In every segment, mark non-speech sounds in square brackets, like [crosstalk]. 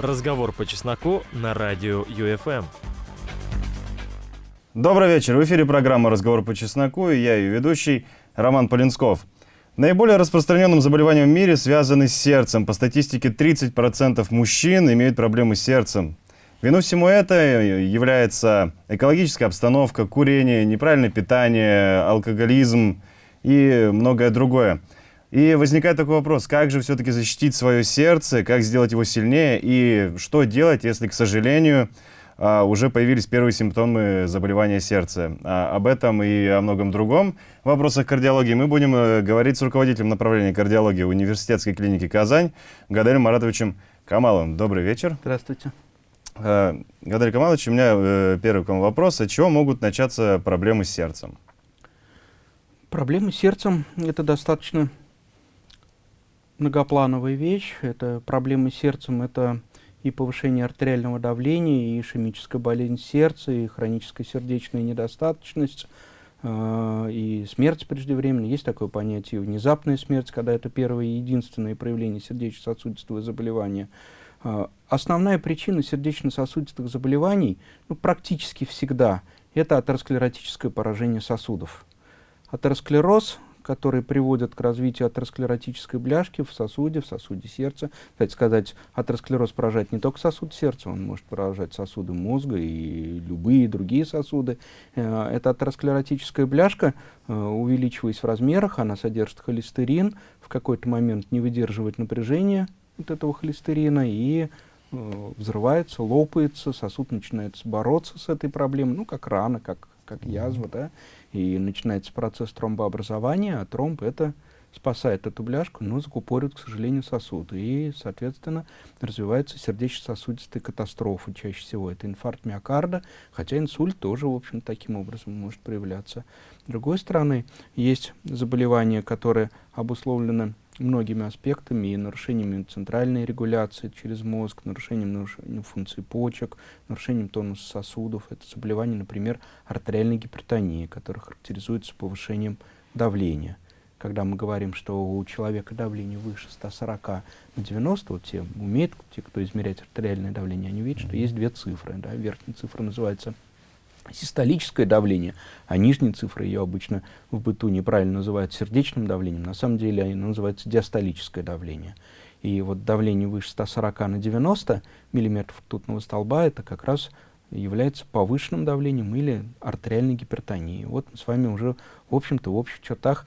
Разговор по чесноку на радио ЮФМ. Добрый вечер. В эфире программа «Разговор по чесноку» и я, ее ведущий, Роман Полинсков. Наиболее распространенным заболеванием в мире связаны с сердцем. По статистике, 30% мужчин имеют проблемы с сердцем. Вину всему это является экологическая обстановка, курение, неправильное питание, алкоголизм и многое другое. И возникает такой вопрос, как же все-таки защитить свое сердце, как сделать его сильнее и что делать, если, к сожалению, а, уже появились первые симптомы заболевания сердца. А, об этом и о многом другом в вопросах кардиологии мы будем э, говорить с руководителем направления кардиологии университетской клиники «Казань» Гаделем Маратовичем Камаловым. Добрый вечер. Здравствуйте. А, Гадель Камалович, у меня э, первый к вам вопрос. От чего могут начаться проблемы с сердцем? Проблемы с сердцем – это достаточно многоплановая вещь. Это проблемы с сердцем, это и повышение артериального давления, и ишемическая болезнь сердца, и хроническая сердечная недостаточность, э, и смерть преждевременная. Есть такое понятие внезапная смерть, когда это первое и единственное проявление сердечно-сосудистого заболевания. Э, основная причина сердечно-сосудистых заболеваний ну, практически всегда это атеросклеротическое поражение сосудов. Атеросклероз которые приводят к развитию атеросклеротической бляшки в сосуде, в сосуде сердца. Кстати сказать, атеросклероз поражает не только сосуд сердца, он может поражать сосуды мозга и любые другие сосуды. Э, эта атеросклеротическая бляшка, э, увеличиваясь в размерах, она содержит холестерин, в какой-то момент не выдерживает напряжение вот этого холестерина и э, взрывается, лопается, сосуд начинает бороться с этой проблемой, ну, как рана, как, как язва, да, и начинается процесс тромбообразования, а тромб это спасает эту бляшку, но закупорит, к сожалению, сосуд. И, соответственно, развивается сердечно-сосудистая катастрофа. Чаще всего это инфаркт миокарда, хотя инсульт тоже, в общем, таким образом может проявляться. С другой стороны, есть заболевания, которые обусловлены многими аспектами и нарушениями центральной регуляции через мозг, нарушением, нарушением функции почек, нарушением тонуса сосудов. Это заболевание, например, артериальной гипертонии, которое характеризуется повышением давления. Когда мы говорим, что у человека давление выше 140 на 90, вот те умеют, те, кто измеряет артериальное давление, они видят, что есть две цифры. Да? Верхняя цифра называется систолическое давление, а нижние цифры ее обычно в быту неправильно называют сердечным давлением, на самом деле оно называется диастолическое давление. И вот давление выше 140 на 90 миллиметров ртутного столба это как раз является повышенным давлением или артериальной гипертонией. Вот мы с вами уже, в общем-то, в общих чертах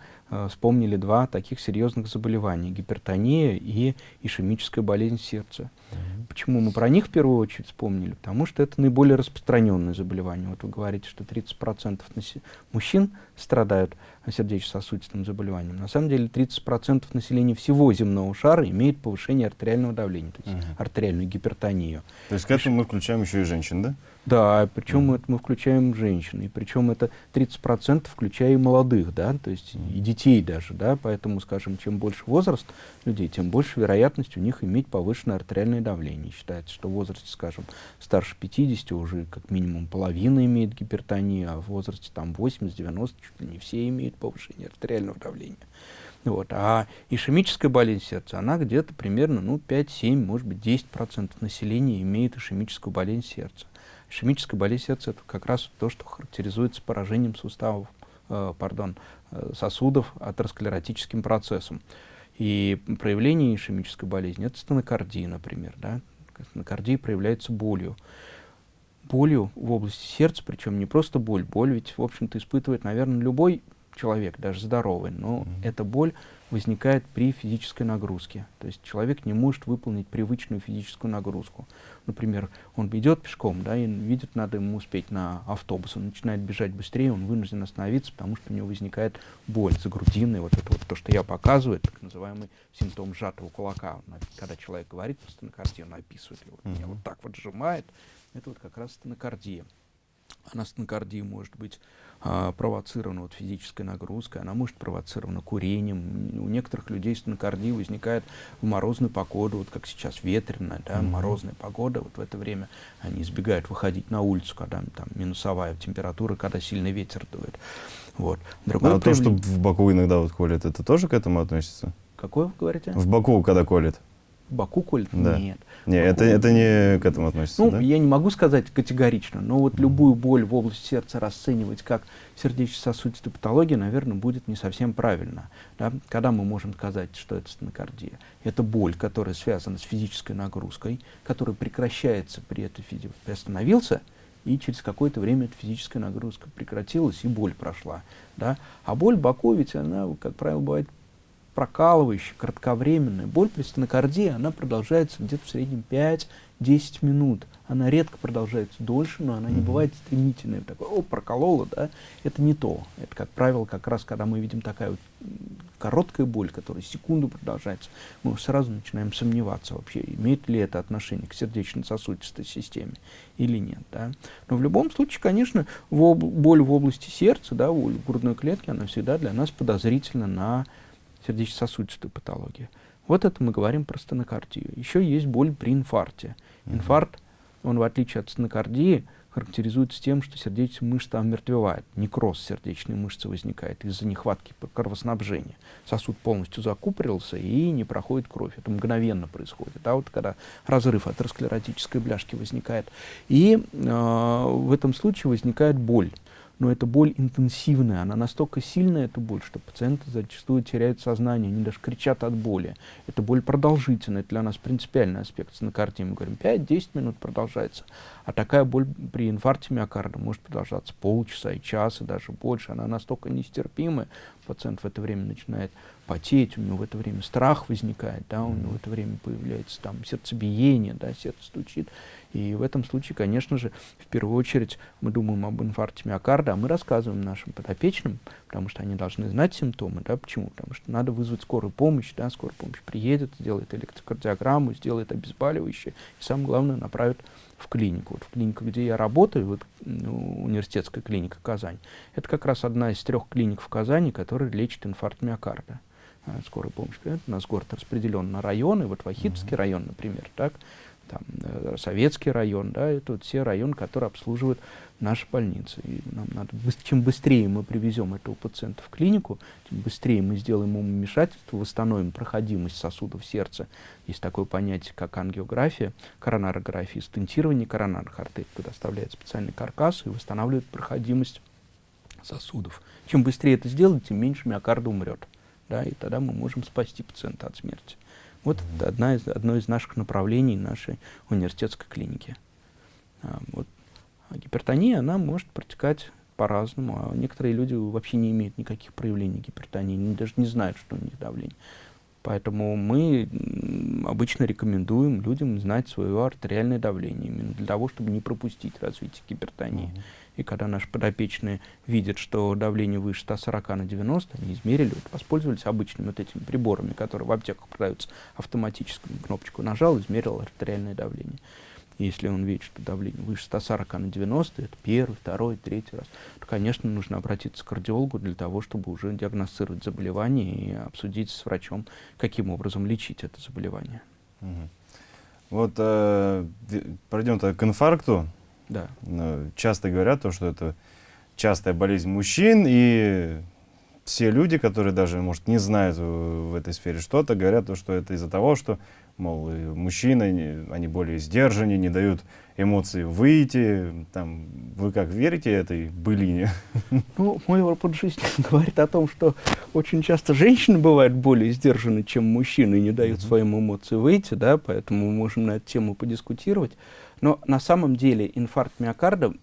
вспомнили два таких серьезных заболевания – гипертония и ишемическая болезнь сердца. Mm -hmm. Почему мы про них в первую очередь вспомнили? Потому что это наиболее распространенное заболевание. Вот вы говорите, что 30% мужчин страдают сердечно-сосудистым заболеванием. На самом деле 30% населения всего земного шара имеет повышение артериального давления, то есть угу. артериальную гипертонию. То есть к этому мы включаем еще и женщин, да? Да, причем mm. это мы включаем женщин, и причем это 30% включая и молодых, да, то есть mm. и детей даже, да, поэтому, скажем, чем больше возраст людей, тем больше вероятность у них иметь повышенное артериальное давление. Считается, что в возрасте, скажем, старше 50 уже как минимум половина имеет гипертонию, а в возрасте там 80-90 чуть ли не все имеют повышение артериального давления. Вот. А ишемическая болезнь сердца, она где-то примерно ну, 5-7, может быть 10% населения имеет ишемическую болезнь сердца. Ишемическая болезнь сердца – это как раз то, что характеризуется поражением суставов, э, пардон, э, сосудов атеросклеротическим процессом. И проявление ишемической болезни – это стенокардия, например. Да? Стенокардия проявляется болью. Болью в области сердца, причем не просто боль. Боль ведь, в общем-то, испытывает, наверное, любой человек, даже здоровый, но mm -hmm. эта боль возникает при физической нагрузке. То есть человек не может выполнить привычную физическую нагрузку. Например, он идет пешком, да, и видит, надо ему успеть на автобус, он начинает бежать быстрее, он вынужден остановиться, потому что у него возникает боль за грудиной, вот это вот то, что я показываю, так называемый симптом сжатого кулака. Когда человек говорит про стенокардию, он описывает его, mm -hmm. меня вот так вот сжимает, это вот как раз стенокардия. А стенокардия может быть а, провоцирована вот, физической нагрузкой, она может провоцирована курением. У некоторых людей стенокардия возникает в морозную погоду, вот как сейчас ветреная, да, mm -hmm. морозная погода, вот в это время они избегают выходить на улицу, когда там минусовая температура, когда сильный ветер дует. Вот. Другое а то, что в боку иногда вот колет, это тоже к этому относится? Какое вы говорите? В боку, когда колет. Боку колет? Да. Нет. Не, это, это не к этому относится, Ну, да? я не могу сказать категорично, но вот любую боль в области сердца расценивать как сердечно-сосудистую патологию, наверное, будет не совсем правильно. Да? Когда мы можем сказать, что это стенокардия? Это боль, которая связана с физической нагрузкой, которая прекращается при этой физической... Приостановился, и через какое-то время эта физическая нагрузка прекратилась, и боль прошла. Да? А боль в боку, ведь она, как правило, бывает прокалывающая, кратковременная. Боль при стенокардии, она продолжается где-то в среднем 5-10 минут. Она редко продолжается дольше, но она не бывает стремительной. Такой, о, проколола, да? Это не то. Это, как правило, как раз, когда мы видим такая вот короткая боль, которая секунду продолжается, мы сразу начинаем сомневаться вообще, имеет ли это отношение к сердечно-сосудистой системе или нет. Да? Но в любом случае, конечно, в боль в области сердца, да, боль в грудной клетке, она всегда для нас подозрительна на сердечно-сосудистую патологию. Вот это мы говорим про стенокардию. Еще есть боль при инфаркте. Инфаркт, он в отличие от стенокардии, характеризуется тем, что сердечная мышца омертвевает, некроз сердечной мышцы возникает из-за нехватки кровоснабжения. Сосуд полностью закупорился и не проходит кровь. Это мгновенно происходит. А вот когда разрыв атеросклеротической бляшки возникает. И э, в этом случае возникает боль. Но эта боль интенсивная, она настолько сильная, эта боль, что пациенты зачастую теряют сознание, они даже кричат от боли. Эта боль продолжительная, это для нас принципиальный аспект стенокардии. Мы говорим, 5-10 минут продолжается. А такая боль при инфаркте миокарда может продолжаться полчаса и час, и даже больше. Она настолько нестерпимая, пациент в это время начинает потеть, у него в это время страх возникает, да, у него в это время появляется там сердцебиение, да, сердце стучит. И в этом случае, конечно же, в первую очередь мы думаем об инфаркте миокарда, а мы рассказываем нашим подопечным, потому что они должны знать симптомы, да, почему? Потому что надо вызвать скорую помощь, да, скорая помощь приедет, сделает электрокардиограмму, сделает обезболивающее, и самое главное, направит в клинику. Вот в клинику, где я работаю, вот университетская клиника Казань, это как раз одна из трех клиник в Казани, которая лечит инфаркт миокарда. А, Скорая помощь. Понимаете, У нас город распределен на районы, вот Вахитовский район, например, так, там, э, Советский район, да, это вот все районы, которые обслуживают наши больницы. И нам надо, чем быстрее мы привезем этого пациента в клинику, тем быстрее мы сделаем ему вмешательство, восстановим проходимость сосудов сердца. Есть такое понятие, как ангиография, коронарография, стентирование коронарных артерий, когда оставляет специальный каркас и восстанавливает проходимость сосудов. Чем быстрее это сделать, тем меньше миокарда умрет. Да, и тогда мы можем спасти пациента от смерти. Вот одна из, одно из наших направлений нашей университетской клиники. А, вот. А гипертония, она может протекать по-разному. А некоторые люди вообще не имеют никаких проявлений гипертонии, они даже не знают, что у них давление. Поэтому мы обычно рекомендуем людям знать свое артериальное давление, именно для того, чтобы не пропустить развитие гипертонии. И когда наши подопечные видят, что давление выше 140 на 90, они измерили, вот, воспользовались обычными вот этими приборами, которые в аптеках продаются автоматически, кнопочку нажал, измерил артериальное давление. Если он видит, что давление выше 140 на 90, это первый, второй, третий раз, то, конечно, нужно обратиться к кардиологу для того, чтобы уже диагностировать заболевание и обсудить с врачом, каким образом лечить это заболевание. Мгм. Вот э, пройдем тогда к инфаркту. Да. Э, Часто говорят, то, что это частая болезнь мужчин, и все люди, которые даже, может, не знают в этой сфере что-то, говорят, то, что это из-за того, что, мол, мужчины, они- более сдержаннее, не дают эмоции выйти. Там, вы как верите этой былине? [laughs] Ну, мой опыт жизни [laughs] говорит о том, что очень часто женщины бывают более сдержаны, чем мужчины, и не дают Мгм. своим эмоциям выйти, да, поэтому мы можем на эту тему подискутировать. Но на самом деле инфаркт миокарда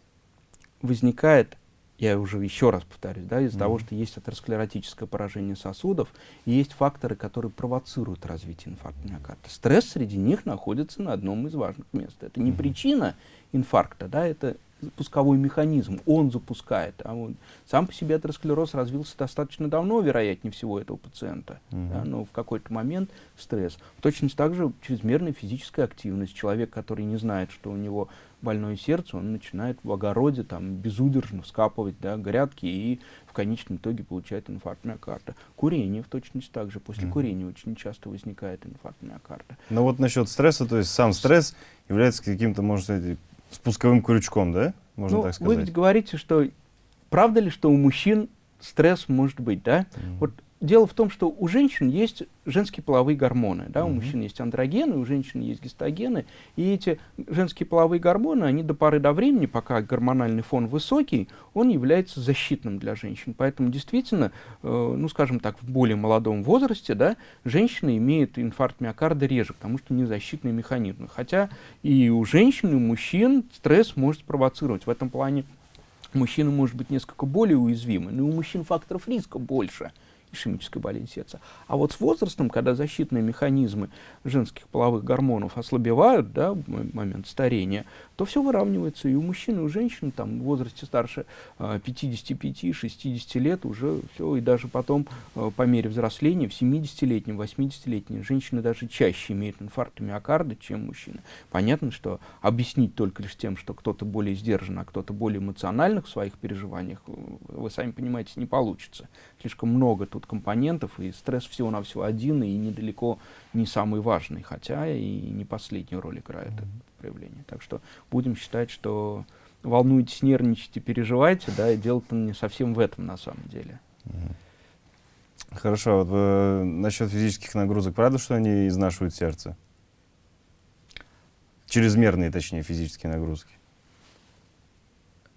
возникает, я уже еще раз повторюсь, да, из-за Мгм. того, что есть атеросклеротическое поражение сосудов, и есть факторы, которые провоцируют развитие инфаркта миокарда. Стресс среди них находится на одном из важных мест. Это не Мгм. причина инфаркта, да, это пусковой механизм, он запускает. А вот сам по себе атеросклероз развился достаточно давно, вероятнее всего, этого пациента. Мгм. Да, но в какой-то момент стресс. Точно так же чрезмерная физическая активность. Человек, который не знает, что у него больное сердце, он начинает в огороде там безудержно вскапывать да, грядки и в конечном итоге получает инфаркт миокарда. Курение в точности так же. После Мгм. курения очень часто возникает инфаркт миокарда. Но вот насчет стресса, то есть сам стресс является каким-то, можно сказать, спусковым крючком, да? Можно ну, так вы сказать. ведь говорите, что правда ли, что у мужчин стресс может быть, да? Мгм. Вот дело в том, что у женщин есть женские половые гормоны, да, у мужчин есть андрогены, у женщин есть гистогены, и эти женские половые гормоны, они до поры до времени, пока гормональный фон высокий, он является защитным для женщин. Поэтому действительно, э, ну, скажем так, в более молодом возрасте, да, женщина имеет инфаркт миокарда реже, потому что не защитный механизм. Хотя и у женщин, и у мужчин стресс может спровоцировать. В этом плане мужчина может быть несколько более уязвимый, но у мужчин факторов риска больше – ишемической болезни сердца. А вот с возрастом, когда защитные механизмы женских половых гормонов ослабевают, да, момент старения, то все выравнивается. И у мужчин, и у женщин там, в возрасте старше 55-60 а, лет уже все, и даже потом а, по мере взросления в 70-летнем, 80-летнем женщины даже чаще имеют инфаркт миокарда, чем мужчины. Понятно, что объяснить только лишь тем, что кто-то более сдержан, а кто-то более эмоциональных в своих переживаниях, вы сами понимаете, не получится. Слишком много тут компонентов, и стресс всего-навсего один, и недалеко не самый важный, хотя и не последнюю роль играет mm-hmm. это проявление. Так что будем считать, что волнуйтесь, нервничайте, переживайте, да, и дело-то не совсем в этом на самом деле. Хорошо, вот э, насчет физических нагрузок, правда, что они изнашивают сердце? Чрезмерные, точнее, физические нагрузки.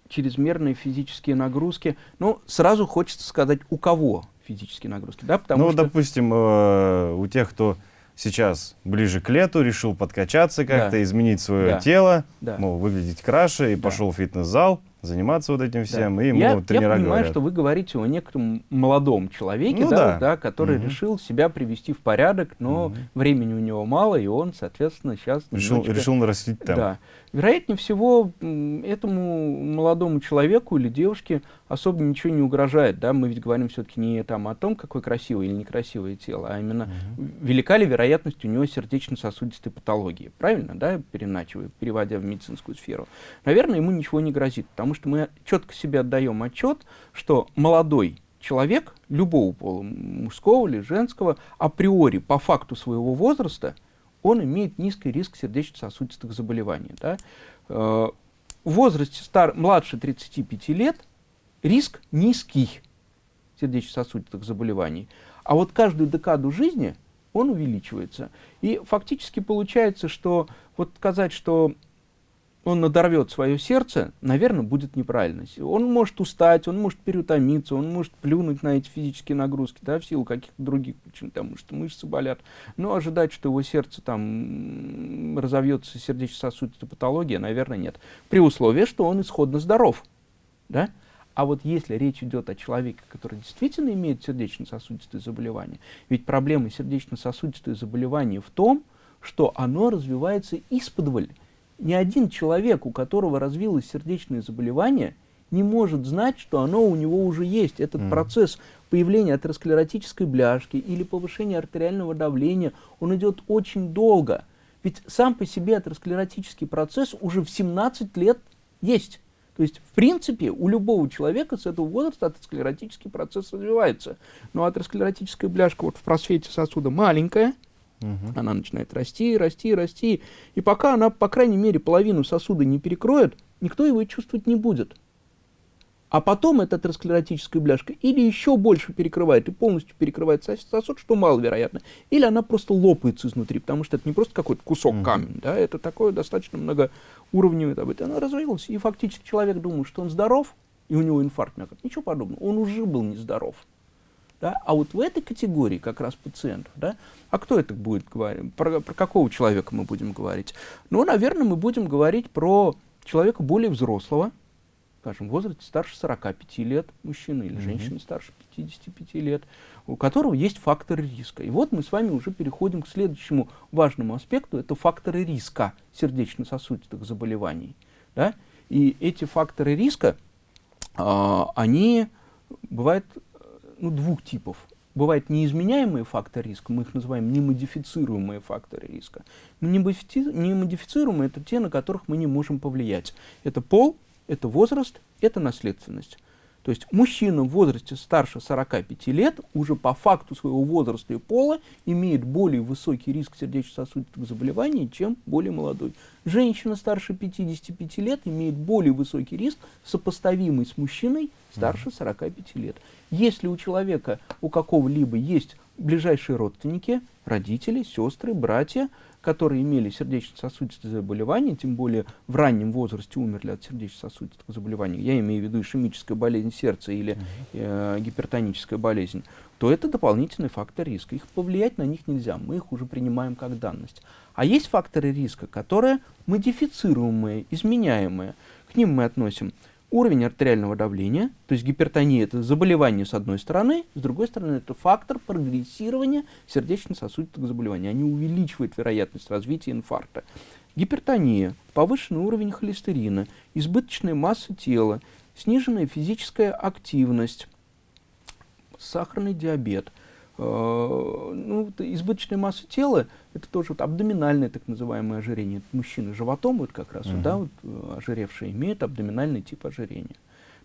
Чрезмерные физические нагрузки. Ну, сразу хочется сказать, у кого физические нагрузки, да? Потому ну, что... допустим, э, у тех, кто сейчас ближе к лету решил подкачаться как-то, да. изменить свое да. тело, да. мол, выглядеть краше, и да. пошел в фитнес-зал, заниматься вот этим всем, да. и ему я, тренера Я понимаю, говорят. что вы говорите о некотором молодом человеке, ну, да, да. Да, который угу. решил себя привести в порядок, но угу. времени у него мало, и он, соответственно, сейчас... Решил, немножечко... решил нарастить темп. Да. Вероятнее всего, этому молодому человеку или девушке особо ничего не угрожает. Да? Мы ведь говорим все-таки не там, о том, какое красивое или некрасивое тело, а именно угу. велика ли вероятность у него сердечно-сосудистой патологии. Правильно, да, переначивая, переводя в медицинскую сферу? Наверное, ему ничего не грозит, потому что мы четко себе отдаем отчет, что молодой человек любого пола, мужского или женского, априори, по факту своего возраста – он имеет низкий риск сердечно-сосудистых заболеваний. Да? Э, в возрасте стар, младше 35 лет риск низкий сердечно-сосудистых заболеваний. А вот каждую декаду жизни он увеличивается. И фактически получается, что вот сказать, что он надорвет свое сердце, наверное, будет неправильно. Он может устать, он может переутомиться, он может плюнуть на эти физические нагрузки, да, в силу каких-то других причин, потому что мышцы болят. Но ожидать, что его сердце там разовьется сердечно-сосудистая патология, наверное, нет. При условии, что он исходно здоров. Да? А вот если речь идет о человеке, который действительно имеет сердечно-сосудистые заболевания, ведь проблема сердечно-сосудистых заболеваний в том, что оно развивается исподволь ни один человек, у которого развилось сердечное заболевание, не может знать, что оно у него уже есть. Этот mm. процесс появления атеросклеротической бляшки или повышения артериального давления, он идет очень долго. Ведь сам по себе атеросклеротический процесс уже в 17 лет есть. То есть, в принципе, у любого человека с этого возраста атеросклеротический процесс развивается. Но атеросклеротическая бляшка вот в просвете сосуда маленькая, Угу. Она начинает расти, расти, расти. И пока она, по крайней мере, половину сосуда не перекроет, никто его чувствовать не будет. А потом эта атеросклеротическая бляшка или еще больше перекрывает и полностью перекрывает сосуд, что маловероятно, или она просто лопается изнутри, потому что это не просто какой-то кусок mm камня, да, это такое достаточно многоуровневое событие. Она развилась, и фактически человек думает, что он здоров, и у него инфаркт миокарда. Ничего подобного, он уже был нездоров. Да? А вот в этой категории как раз пациентов, да, а кто это будет говорить? Про, про какого человека мы будем говорить? Ну, наверное, мы будем говорить про человека более взрослого, скажем, в возрасте старше 45 лет мужчины или женщины mm-hmm. старше 55 лет, у которого есть факторы риска. И вот мы с вами уже переходим к следующему важному аспекту, это факторы риска сердечно-сосудистых заболеваний. Да? И эти факторы риска, э, они бывают ну, двух типов. Бывают неизменяемые факторы риска, мы их называем немодифицируемые факторы риска. Немодифицируемые – это те, на которых мы не можем повлиять. Это пол, это возраст, это наследственность. То есть мужчина в возрасте старше 45 лет уже по факту своего возраста и пола имеет более высокий риск сердечно-сосудистых заболеваний, чем более молодой. Женщина старше 55 лет имеет более высокий риск, сопоставимый с мужчиной старше 45 лет. Если у человека, у какого-либо есть ближайшие родственники, родители, сестры, братья, которые имели сердечно-сосудистые заболевания, тем более в раннем возрасте умерли от сердечно-сосудистых заболеваний, я имею в виду ишемическая болезнь сердца или э, гипертоническая болезнь, то это дополнительный фактор риска. Их повлиять на них нельзя, мы их уже принимаем как данность. А есть факторы риска, которые модифицируемые, изменяемые. К ним мы относим уровень артериального давления, то есть гипертония – это заболевание с одной стороны, с другой стороны это фактор прогрессирования сердечно-сосудистых заболеваний. Они увеличивают вероятность развития инфаркта. Гипертония, повышенный уровень холестерина, избыточная масса тела, сниженная физическая активность, сахарный диабет – ну, избыточная масса тела, это тоже вот абдоминальное так называемое ожирение. Мужчины животом вот как раз, uh -huh. вот, да, вот, э, ожиревшие имеют абдоминальный тип ожирения.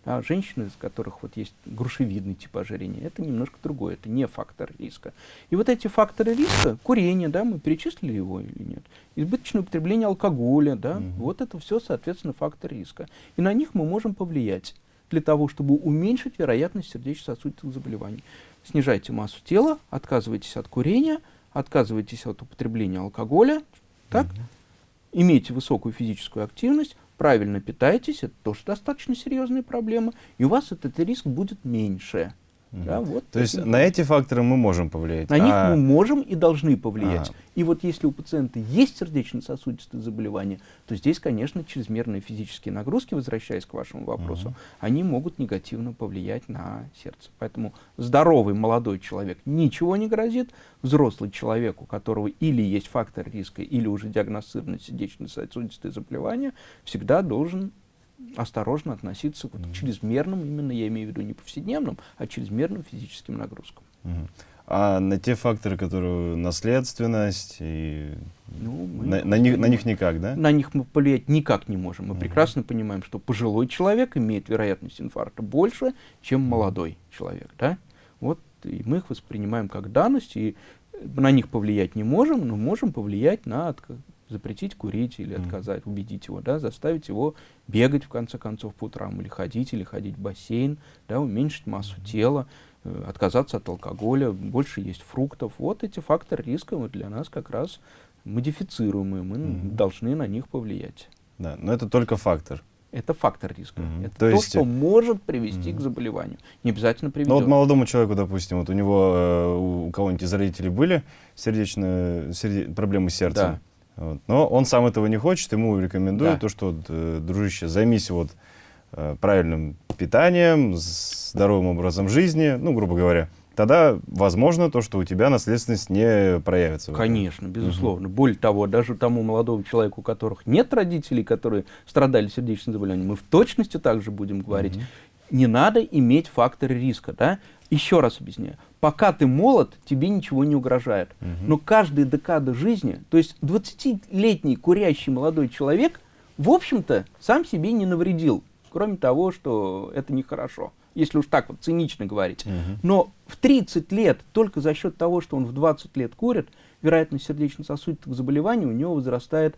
А женщины, из которых вот есть грушевидный тип ожирения, это немножко другое, это не фактор риска. И вот эти факторы риска, курение, да, мы перечислили его или нет, избыточное употребление алкоголя, да, Uh -huh. вот это все, соответственно, фактор риска. И на них мы можем повлиять для того, чтобы уменьшить вероятность сердечно-сосудистых заболеваний снижайте массу тела, отказывайтесь от курения, отказывайтесь от употребления алкоголя, так? Угу. имейте высокую физическую активность, правильно питайтесь, это тоже достаточно серьезная проблема, и у вас этот риск будет меньше. Да, вот То есть на эти факторы мы можем повлиять? На а... них мы можем и должны повлиять. А... И вот если у пациента есть сердечно-сосудистые заболевания, то здесь, конечно, чрезмерные физические нагрузки, возвращаясь к вашему вопросу, угу. они могут негативно повлиять на сердце. Поэтому здоровый молодой человек ничего не грозит, взрослый человек, у которого или есть фактор риска, или уже диагностировано сердечно-сосудистые заболевания, всегда должен осторожно относиться вот, к чрезмерным, именно я имею в виду не повседневным, а чрезмерным физическим нагрузкам. А на те факторы, которые наследственность, и ну, на, на, них, на них никак, да? На них мы повлиять никак не можем. Мы угу. прекрасно понимаем, что пожилой человек имеет вероятность инфаркта больше, чем молодой человек. Да? Вот, и мы их воспринимаем как данность, и на них повлиять не можем, но можем повлиять на запретить курить или отказать, mm. убедить его, да, заставить его бегать в конце концов по утрам, или ходить, или ходить в бассейн, да, уменьшить массу тела, э, отказаться от алкоголя, больше есть фруктов. Вот эти факторы риска вот для нас как раз модифицируемые, мы mm. должны на них повлиять. Да, но это только фактор. Это фактор риска. Mm -hmm. Это то, то есть... что может привести mm -hmm. к заболеванию. Не обязательно приведет. Ну вот молодому человеку, допустим, вот у него, э, у кого-нибудь из родителей были сердечные серде... проблемы с сердцем. Да. Вот. Но он сам этого не хочет, ему рекомендую да. то, что, э, дружище, займись вот э, правильным питанием, здоровым образом жизни, ну, грубо говоря. Тогда возможно то, что у тебя наследственность не проявится. Конечно, безусловно. Угу. Более того, даже тому молодому человеку, у которых нет родителей, которые страдали сердечным заболеванием, мы в точности также будем говорить, угу. не надо иметь факторы риска. Да? Еще раз объясняю. Пока ты молод, тебе ничего не угрожает. Угу. Но каждая декада жизни, то есть 20-летний курящий молодой человек, в общем-то, сам себе не навредил. Кроме того, что это нехорошо, если уж так вот цинично говорить. Угу. Но в 30 лет, только за счет того, что он в 20 лет курит, вероятность сердечно-сосудистых заболеваний у него возрастает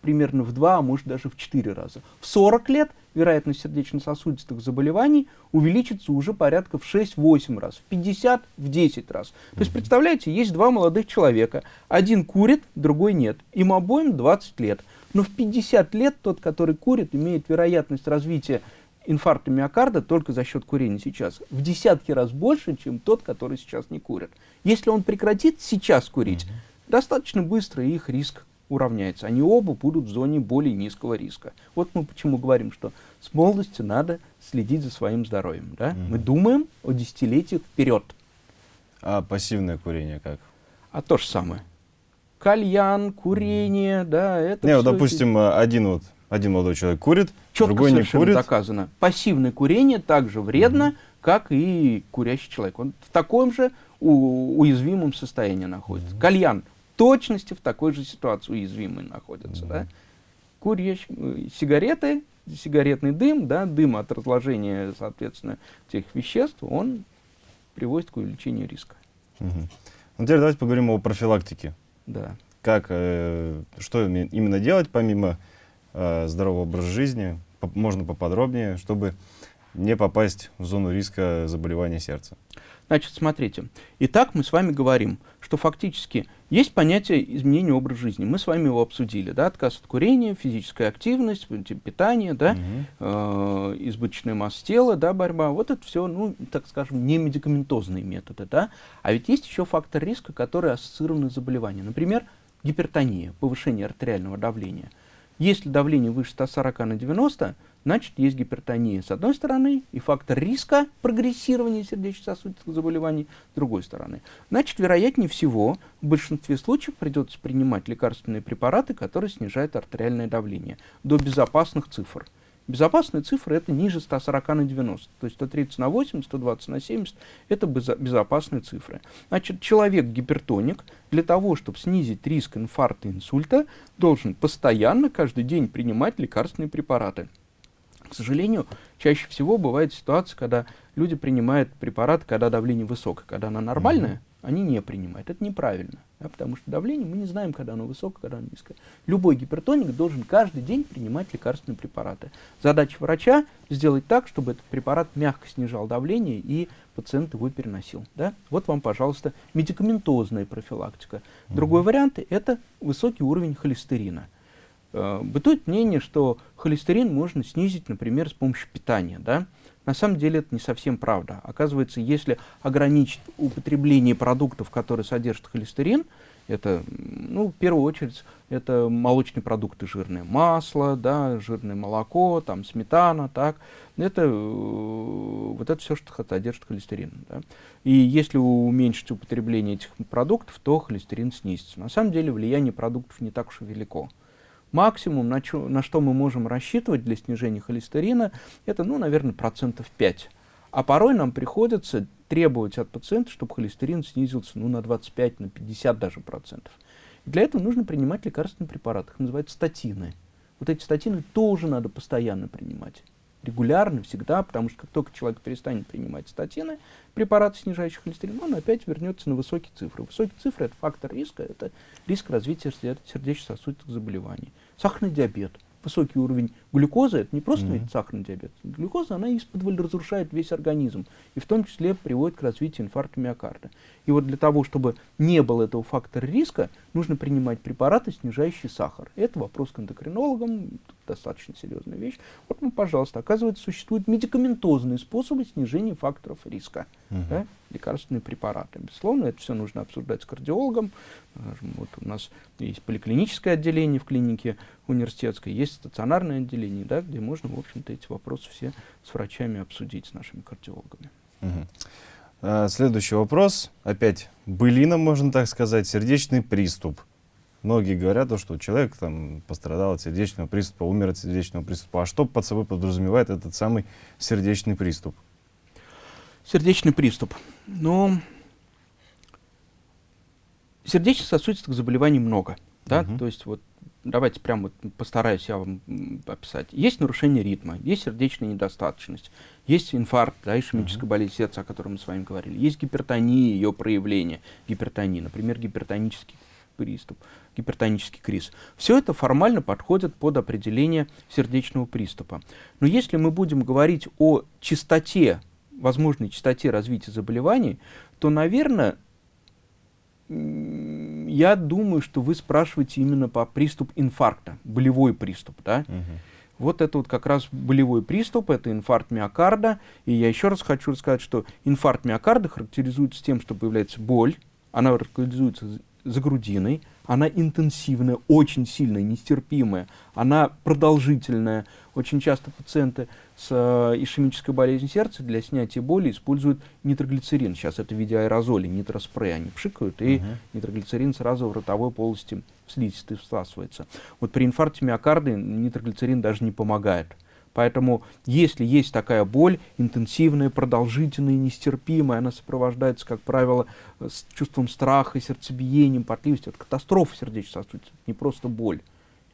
примерно в 2, а может даже в 4 раза. В 40 лет вероятность сердечно-сосудистых заболеваний увеличится уже порядка в 6-8 раз, в 50, в 10 раз. То есть, представляете, есть два молодых человека, один курит, другой нет, им обоим 20 лет. Но в 50 лет тот, который курит, имеет вероятность развития инфаркта миокарда только за счет курения сейчас в десятки раз больше, чем тот, который сейчас не курит. Если он прекратит сейчас курить, достаточно быстро их риск уравняется. Они оба будут в зоне более низкого риска. Вот мы почему говорим, что с молодости надо следить за своим здоровьем. Да? Угу. Мы думаем о десятилетиях вперед. А пассивное курение как? А то же самое. Кальян, курение, mm. да, это Не, вот, допустим, это... один вот, один молодой человек курит, Четко другой не курит. доказано. Пассивное курение также вредно, mm. как и курящий человек. Он в таком же уязвимом состоянии находится. Mm. Кальян точности в такой же ситуации уязвимые находятся. Mm -hmm. да? Курящие, э, сигареты сигаретный дым, да, дым от разложения, соответственно, тех веществ, он приводит к увеличению риска. Угу. Ну, теперь давайте поговорим о профилактике. Да. Как, э, что именно делать, помимо э, здорового образа жизни, по можно поподробнее, чтобы не попасть в зону риска заболевания сердца? Значит, смотрите. Итак, мы с вами говорим, что фактически есть понятие изменения образа жизни. Мы с вами его обсудили. Да? Отказ от курения, физическая активность, питание, да? угу. э, избыточная масса тела, да, борьба. Вот это все, ну, так скажем, не медикаментозные методы. Да? А ведь есть еще фактор риска, который ассоциирован с заболеванием. Например, гипертония, повышение артериального давления. Если давление выше 140 на 90, значит есть гипертония с одной стороны и фактор риска прогрессирования сердечно-сосудистых заболеваний с другой стороны. Значит, вероятнее всего, в большинстве случаев придется принимать лекарственные препараты, которые снижают артериальное давление до безопасных цифр. Безопасные цифры это ниже 140 на 90, то есть 130 на 80, 120 на 70 это безопасные цифры. Значит, человек-гипертоник для того, чтобы снизить риск инфаркта и инсульта, должен постоянно, каждый день принимать лекарственные препараты. К сожалению, чаще всего бывает ситуация, когда люди принимают препараты, когда давление высокое, когда оно нормальное, mm -hmm. Они не принимают. Это неправильно, да, потому что давление мы не знаем, когда оно высокое, когда оно низкое. Любой гипертоник должен каждый день принимать лекарственные препараты. Задача врача сделать так, чтобы этот препарат мягко снижал давление и пациент его переносил. Да? Вот вам, пожалуйста, медикаментозная профилактика. Другой mm -hmm. вариант – это высокий уровень холестерина. Э, бытует мнение, что холестерин можно снизить, например, с помощью питания. Да? На самом деле это не совсем правда. Оказывается, если ограничить употребление продуктов, которые содержат холестерин, это, ну, в первую очередь, это молочные продукты жирные, масло, да, жирное молоко, там, сметана, так, это, э, вот это все, что содержит холестерин, да. И если уменьшить употребление этих продуктов, то холестерин снизится. На самом деле влияние продуктов не так уж и велико. Максимум, на, чё, на что мы можем рассчитывать для снижения холестерина, это, ну, наверное, процентов 5. А порой нам приходится требовать от пациента, чтобы холестерин снизился ну, на 25, на 50 даже процентов. И для этого нужно принимать лекарственные препараты, их называют статины. Вот эти статины тоже надо постоянно принимать регулярно, всегда, потому что как только человек перестанет принимать статины, препараты, снижающие холестерин, он опять вернется на высокие цифры. Высокие цифры – это фактор риска, это риск развития сердечно-сосудистых заболеваний. Сахарный диабет, высокий уровень глюкозы, это не просто mm -hmm. сахарный диабет. Глюкоза, она из-под разрушает весь организм, и в том числе приводит к развитию инфаркта миокарда. И вот для того, чтобы не было этого фактора риска, нужно принимать препараты, снижающие сахар. Это вопрос к эндокринологам, достаточно серьезная вещь. Вот, ну, пожалуйста, оказывается, существуют медикаментозные способы снижения факторов риска. Uh -huh. да? Лекарственные препараты. Безусловно, это все нужно обсуждать с кардиологом. Вот у нас есть поликлиническое отделение в клинике университетской, есть стационарное отделение, да, где можно, в общем-то, эти вопросы все с врачами обсудить, с нашими кардиологами. А, следующий вопрос. Опять былина, можно так сказать, сердечный приступ. Многие говорят, что человек там, пострадал от сердечного приступа, умер от сердечного приступа. А что под собой подразумевает этот самый сердечный приступ? Сердечный приступ. Ну, сердечно-сосудистых заболеваний много. Да? Угу. То есть вот давайте прямо вот постараюсь я вам описать. Есть нарушение ритма, есть сердечная недостаточность, есть инфаркт, да, ишемическая болезнь сердца, о котором мы с вами говорили, есть гипертония, ее проявление, гипертония, например, гипертонический приступ, гипертонический криз. Все это формально подходит под определение сердечного приступа. Но если мы будем говорить о частоте, возможной частоте развития заболеваний, то, наверное, я думаю, что вы спрашиваете именно по приступ инфаркта, болевой приступ, да? Угу. Вот это вот как раз болевой приступ, это инфаркт миокарда. И я еще раз хочу рассказать, что инфаркт миокарда характеризуется тем, что появляется боль, она характеризуется за грудиной, она интенсивная, очень сильная, нестерпимая, она продолжительная. Очень часто пациенты с э, ишемической болезнью сердца для снятия боли используют нитроглицерин. Сейчас это в виде аэрозоли, нитроспрей. Они пшикают, и угу. нитроглицерин сразу в ротовой полости в слизистой всасывается. Вот при инфаркте миокарда нитроглицерин даже не помогает. Поэтому, если есть такая боль, интенсивная, продолжительная, нестерпимая, она сопровождается, как правило, с чувством страха, сердцебиением, потливостью, это катастрофа сердечно-сосудистая, не просто боль.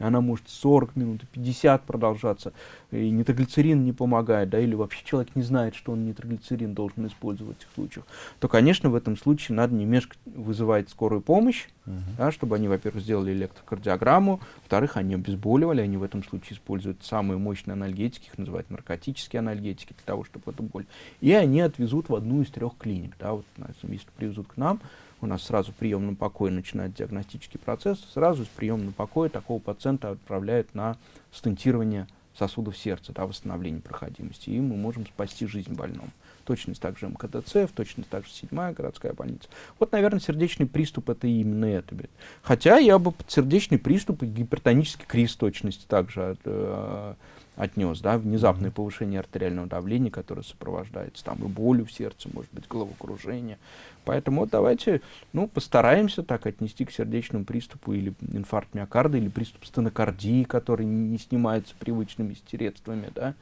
Она может 40 минут, 50 продолжаться, и нитроглицерин не помогает, да, или вообще человек не знает, что он нитроглицерин должен использовать в этих случаях, то, конечно, в этом случае надо немножко вызывать скорую помощь, -huh. да, чтобы они, во-первых, сделали электрокардиограмму, во-вторых, они обезболивали, они в этом случае используют самые мощные анальгетики, их называют наркотические анальгетики, для того, чтобы эту боль. И они отвезут в одну из трех клиник, да, вот, если привезут к нам, у нас сразу в приемном покое начинает диагностический процесс, сразу из приемного покоя такого пациента отправляют на стентирование сосудов сердца, да, восстановление проходимости, и мы можем спасти жизнь больному. Точность также МКДЦ, в точность также седьмая городская больница. Вот, наверное, сердечный приступ это именно это. Хотя я бы под сердечный приступ и гипертонический криз точности также э, отнес, да, внезапное повышение артериального давления, которое сопровождается там и болью в сердце, может быть, головокружение. Поэтому вот давайте, ну, постараемся так отнести к сердечному приступу или инфаркт миокарда, или приступ стенокардии, который не снимается привычными средствами, да,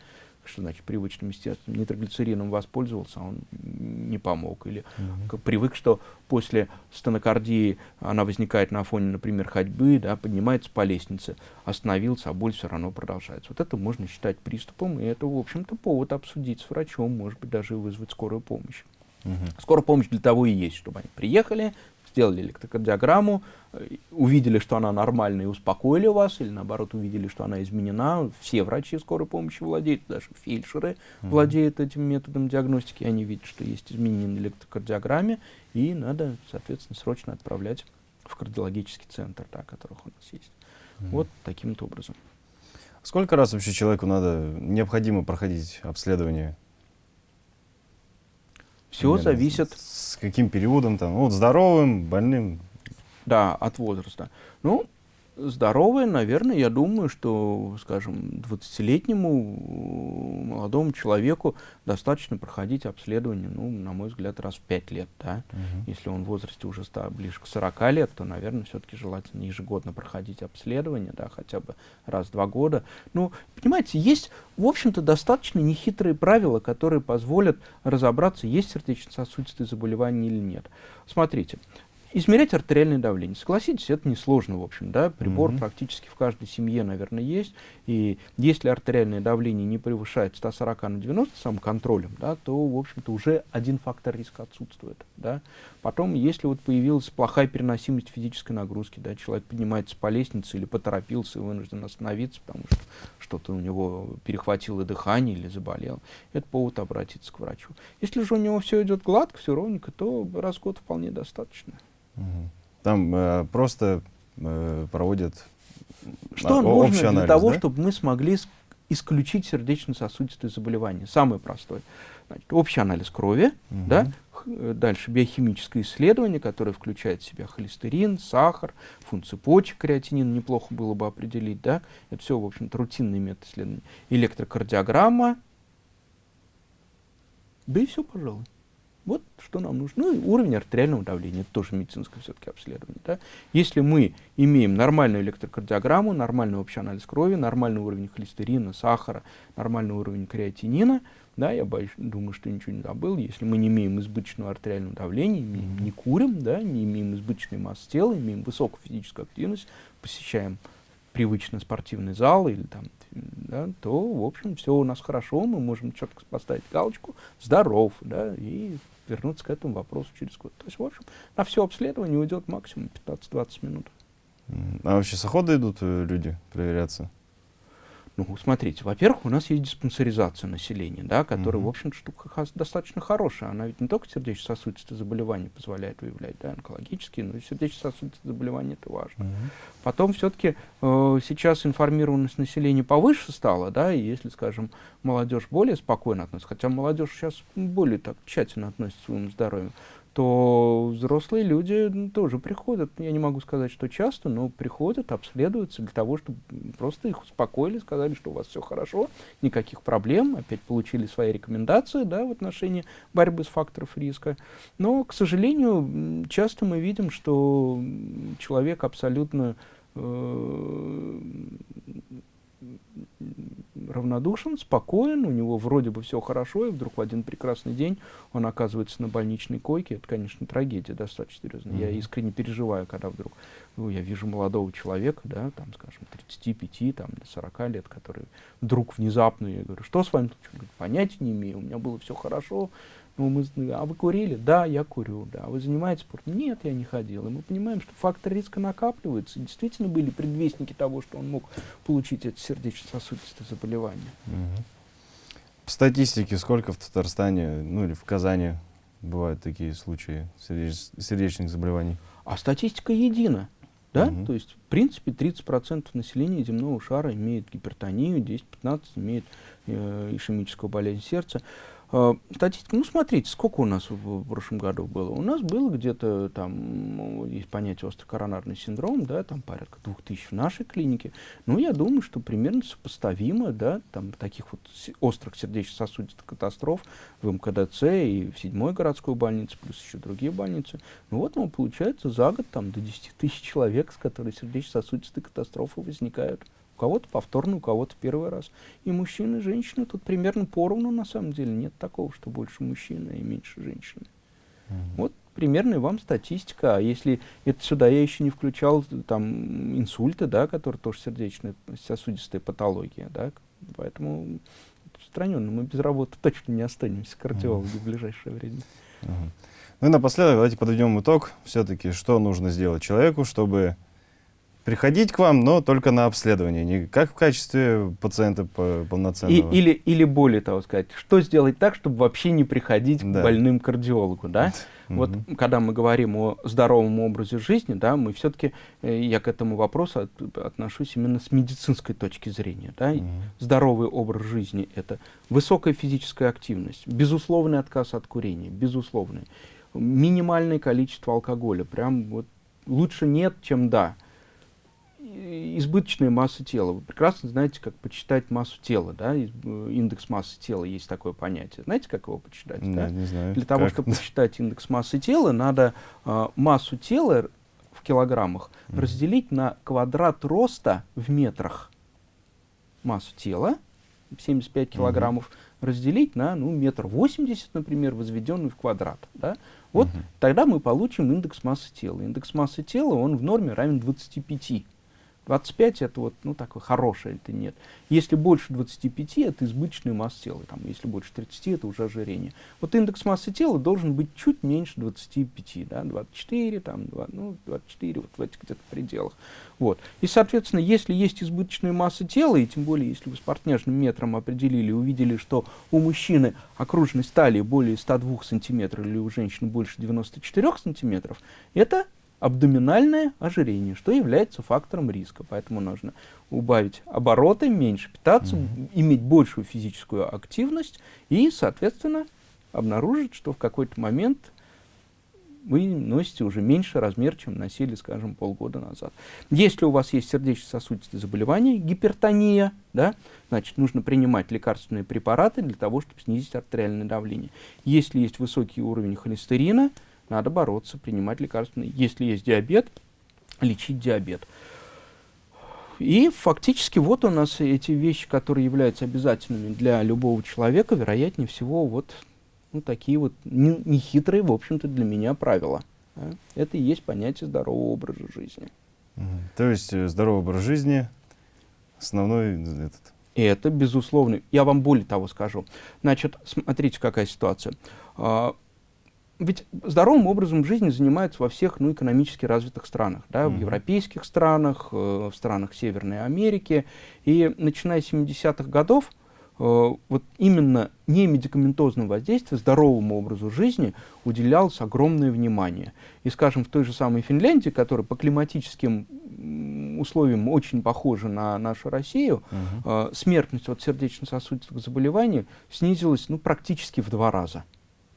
что значит привычным естественно, нитроглицерином воспользовался, а он не помог. Или угу. привык, что после стенокардии она возникает на фоне, например, ходьбы, да, поднимается по лестнице, остановился, а боль все равно продолжается. Вот это можно считать приступом, и это, в общем-то, повод обсудить с врачом, может быть, даже вызвать скорую помощь. Угу. Скорая помощь для того и есть, чтобы они приехали, сделали электрокардиограмму, э, увидели, что она нормальная и успокоили вас, или наоборот увидели, что она изменена. Все врачи скорой помощи владеют, даже фельдшеры mm-hmm. владеют этим методом диагностики, они видят, что есть изменения на электрокардиограмме, и надо, соответственно, срочно отправлять в кардиологический центр, да, которых у нас есть. Mm-hmm. Вот таким-то образом. Сколько раз вообще человеку надо, необходимо проходить обследование все Примерно зависит... С каким периодом там? Ну, вот здоровым, больным? Да, от возраста. Ну, здоровые, наверное, я думаю, что, скажем, 20-летнему молодому человеку достаточно проходить обследование, ну, на мой взгляд, раз в 5 лет, да. Угу. Если он в возрасте уже ста, ближе к 40 лет, то, наверное, все-таки желательно ежегодно проходить обследование, да, хотя бы раз в два года. Ну, понимаете, есть, в общем-то, достаточно нехитрые правила, которые позволят разобраться, есть сердечно-сосудистые заболевания или нет. Смотрите, Измерять артериальное давление. Согласитесь, это несложно, в общем, да, прибор mm -hmm. практически в каждой семье, наверное, есть. И если артериальное давление не превышает 140 на 90 самоконтролем, да, то, в общем-то, уже один фактор риска отсутствует, да. Потом, если вот появилась плохая переносимость физической нагрузки, да, человек поднимается по лестнице или поторопился и вынужден остановиться, потому что что-то у него перехватило дыхание или заболел, это повод обратиться к врачу. Если же у него все идет гладко, все ровненько, то раз в год вполне достаточно. Там э, просто э, проводят Что а, нужно для анализ, того, да? чтобы мы смогли исключить сердечно-сосудистые заболевания? Самое простое. Значит, общий анализ крови, угу. да, дальше биохимическое исследование, которое включает в себя холестерин, сахар, функцию почек, креатинин неплохо было бы определить, да, это все, в общем-то, рутинный метод исследования, электрокардиограмма, да и все, пожалуй. Вот что нам нужно. Ну и уровень артериального давления, это тоже медицинское все-таки обследование. Да? Если мы имеем нормальную электрокардиограмму, нормальный общий анализ крови, нормальный уровень холестерина, сахара, нормальный уровень креатинина, да, я боюсь, думаю, что ничего не забыл, если мы не имеем избыточного артериального давления, имеем, не курим, да, не имеем избыточной массы тела, имеем высокую физическую активность, посещаем привычный спортивный зал или там да, то, в общем, все у нас хорошо, мы можем четко поставить галочку «здоров», да, и вернуться к этому вопросу через год. То есть, в общем, на все обследование уйдет максимум 15-20 минут. А вообще с охоты идут э, люди проверяться? Ну, смотрите, во-первых, у нас есть диспансеризация населения, да, которая, mm -hmm. в общем штука достаточно хорошая. Она ведь не только сердечно-сосудистые заболевания позволяет выявлять, да, онкологические, но и сердечно-сосудистые заболевания это важно. Mm -hmm. Потом все-таки э, сейчас информированность населения повыше стала, да, и если, скажем, молодежь более спокойно относится, хотя молодежь сейчас более так тщательно относится к своему здоровью, то взрослые люди тоже приходят, я не могу сказать, что часто, но приходят, обследуются для того, чтобы просто их успокоили, сказали, что у вас все хорошо, никаких проблем, опять получили свои рекомендации да, в отношении борьбы с факторов риска. Но, к сожалению, часто мы видим, что человек абсолютно э, равнодушен, спокоен, у него вроде бы все хорошо, и вдруг в один прекрасный день он оказывается на больничной койке. Это, конечно, трагедия достаточно серьезная. Mm-hmm. Я искренне переживаю, когда вдруг ну, я вижу молодого человека, да, там, скажем, 35, там, 40 лет, который вдруг внезапно, я говорю, что с вами? Понятия не имею, у меня было все хорошо, ну, мы, а вы курили? Да, я курю. Да. А вы занимаетесь спортом? Нет, я не ходил. И мы понимаем, что фактор риска накапливается. И действительно были предвестники того, что он мог получить это сердечно-сосудистое заболевание. Угу. В статистике сколько в Татарстане, ну или в Казани бывают такие случаи сердеч сердечных заболеваний? А статистика едина. Да? Угу. То есть, в принципе, 30% населения земного шара имеет гипертонию, 10-15% имеет э, ишемическую болезнь сердца. Статистика, ну смотрите, сколько у нас в, в прошлом году было? У нас было где-то там, ну, есть понятие острый коронарный синдром, да, там порядка двух тысяч в нашей клинике. Ну, я думаю, что примерно сопоставимо, да, там таких вот острых сердечно-сосудистых катастроф в МКДЦ и в седьмой городской больнице, плюс еще другие больницы. Ну вот, ну, получается, за год там до 10 тысяч человек, с которыми сердечно-сосудистые катастрофы возникают. У кого-то повторно, у кого-то первый раз. И мужчины, и женщины тут примерно поровну, на самом деле. Нет такого, что больше мужчины и меньше женщины. Mm -hmm. Вот примерно вам статистика. А если это сюда я еще не включал там инсульты, да, которые тоже сердечная сосудистая патология, да, поэтому распространенно мы без работы [laughs] точно не останемся кардиологи mm -hmm. в ближайшее время. Mm -hmm. Ну и напоследок давайте подведем итог. Все-таки что нужно сделать человеку, чтобы приходить к вам, но только на обследование, не как в качестве пациента полноценного. И, или, или более того сказать, что сделать так, чтобы вообще не приходить да. к больным кардиологу, да? [laughs] Вот когда мы говорим о здоровом образе жизни, да, мы все-таки, э, я к этому вопросу от, отношусь именно с медицинской точки зрения. Да? Угу. Здоровый образ жизни — это высокая физическая активность, безусловный отказ от курения, безусловный, минимальное количество алкоголя, прям вот лучше нет, чем да избыточная масса тела. Вы прекрасно знаете, как почитать массу тела, да, э, индекс массы тела есть такое понятие. Знаете, как его почитать? Нет, да? не знаю. Для того, как? чтобы посчитать индекс массы тела, надо э, массу тела в килограммах mm. разделить на квадрат роста в метрах. Массу тела, 75 килограммов, mm-hmm. разделить на, ну, метр восемьдесят, например, возведенный в квадрат, да? Вот mm-hmm. тогда мы получим индекс массы тела. Индекс массы тела, он в норме равен 25. 25 это вот, ну, такой хороший, это нет. Если больше 25, это избыточная масса тела. Там, если больше 30, это уже ожирение. Вот индекс массы тела должен быть чуть меньше 25, да, 24, там, 2, ну, 24, вот в этих где-то пределах. Вот. И, соответственно, если есть избыточная масса тела, и тем более, если вы с партнерным метром определили, увидели, что у мужчины окружность талии более 102 сантиметров или у женщины больше 94 сантиметров, это абдоминальное ожирение, что является фактором риска. Поэтому нужно убавить обороты, меньше питаться, mm -hmm. иметь большую физическую активность и, соответственно, обнаружить, что в какой-то момент вы носите уже меньше размер, чем носили, скажем, полгода назад. Если у вас есть сердечно-сосудистые заболевания, гипертония, да, значит, нужно принимать лекарственные препараты для того, чтобы снизить артериальное давление. Если есть высокий уровень холестерина, надо бороться, принимать лекарственные. Если есть диабет, лечить диабет. И фактически вот у нас эти вещи, которые являются обязательными для любого человека, вероятнее всего, вот ну, такие вот нехитрые, в общем-то, для меня правила. Да? Это и есть понятие здорового образа жизни. То есть э, здоровый образ жизни основной этот. И это безусловно. Я вам более того скажу. Значит, смотрите, какая ситуация. Ведь здоровым образом жизни занимаются во всех ну, экономически развитых странах, да, mm -hmm. в европейских странах, э, в странах Северной Америки. И начиная с 70-х годов, э, вот именно не медикаментозное воздействие, здоровому образу жизни уделялось огромное внимание. И, скажем, в той же самой Финляндии, которая по климатическим условиям очень похожа на нашу Россию, uh -huh. э, смертность от сердечно-сосудистых заболеваний снизилась ну, практически в два раза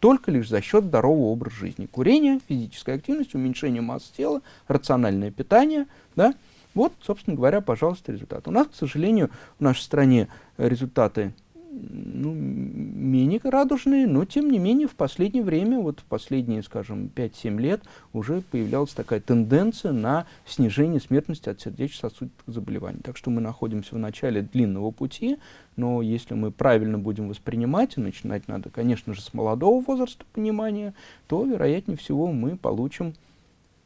только лишь за счет здорового образа жизни. Курение, физическая активность, уменьшение массы тела, рациональное питание. Да? Вот, собственно говоря, пожалуйста, результат. У нас, к сожалению, в нашей стране результаты ну, менее радужные, но тем не менее в последнее время, вот в последние, скажем, 5-7 лет уже появлялась такая тенденция на снижение смертности от сердечно-сосудистых заболеваний. Так что мы находимся в начале длинного пути, но если мы правильно будем воспринимать, и начинать надо, конечно же, с молодого возраста понимания, то, вероятнее всего, мы получим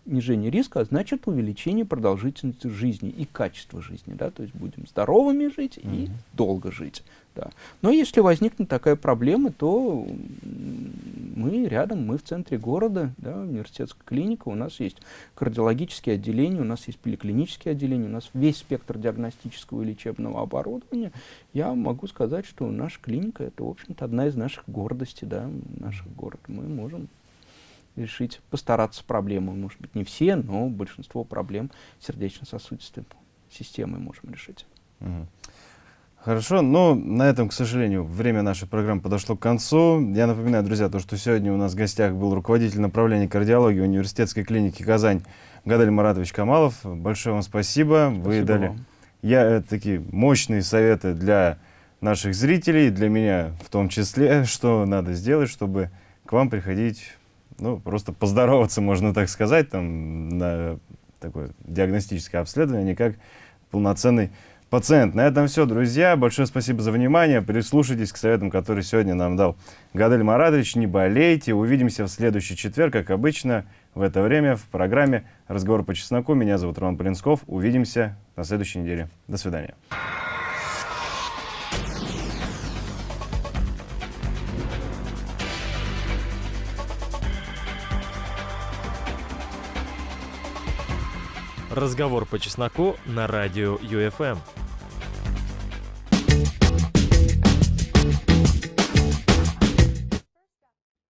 снижение риска, а значит увеличение продолжительности жизни и качества жизни. Да? То есть будем здоровыми жить mm -hmm. и долго жить. Да. Но если возникнет такая проблема, то мы рядом, мы в центре города, да, университетская клиника, у нас есть кардиологические отделения, у нас есть поликлинические отделения, у нас весь спектр диагностического и лечебного оборудования. Я могу сказать, что наша клиника это, в общем-то, одна из наших гордостей, да, наших город. Мы можем решить, постараться проблему. Может быть, не все, но большинство проблем сердечно-сосудистой системы можем решить. Хорошо, но на этом, к сожалению, время нашей программы подошло к концу. Я напоминаю, друзья, то, что сегодня у нас в гостях был руководитель направления кардиологии университетской клиники «Казань» Гадаль Маратович Камалов. Большое вам спасибо. спасибо Вы дали вам. я, э, такие мощные советы для наших зрителей, для меня в том числе, что надо сделать, чтобы к вам приходить ну, просто поздороваться, можно так сказать, там, на такое диагностическое обследование, не как полноценный пациент. На этом все, друзья. Большое спасибо за внимание. Прислушайтесь к советам, которые сегодня нам дал Гадель Маратович. Не болейте. Увидимся в следующий четверг, как обычно, в это время в программе «Разговор по чесноку». Меня зовут Роман Полинсков. Увидимся на следующей неделе. До свидания. Разговор по чесноку на радио ЮФМ.